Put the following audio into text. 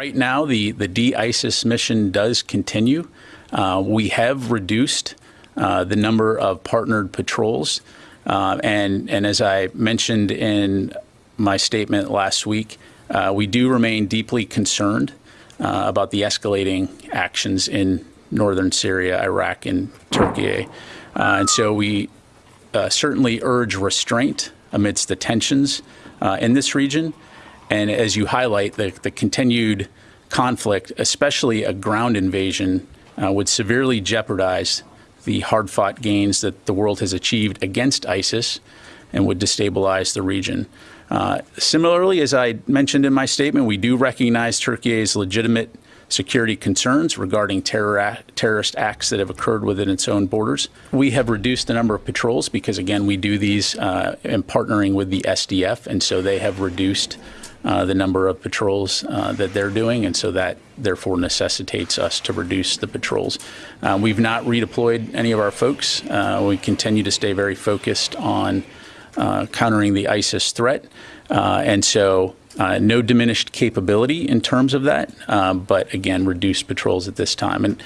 Right now, the, the de-ISIS mission does continue. Uh, we have reduced uh, the number of partnered patrols. Uh, and, and as I mentioned in my statement last week, uh, we do remain deeply concerned uh, about the escalating actions in northern Syria, Iraq, and Turkey. Uh, and so we certainly urge restraint amidst the tensions in this region. And as you highlight, the, the continued conflict, especially a ground invasion, uh, would severely jeopardize the hard fought gains that the world has achieved against ISIS and would destabilize the region. Uh, similarly, as I mentioned in my statement, we do recognize Turkey's legitimate security concerns regarding terror terrorist acts that have occurred within its own borders. We have reduced the number of patrols because, again, we do these uh, in partnering with the SDF, and so they have reduced uh, the number of patrols uh, that they're doing, and so that therefore necessitates us to reduce the patrols. Uh, we've not redeployed any of our folks. Uh, we continue to stay very focused on uh, countering the ISIS threat, and so no diminished capability in terms of that, but again, reduced patrols at this time. And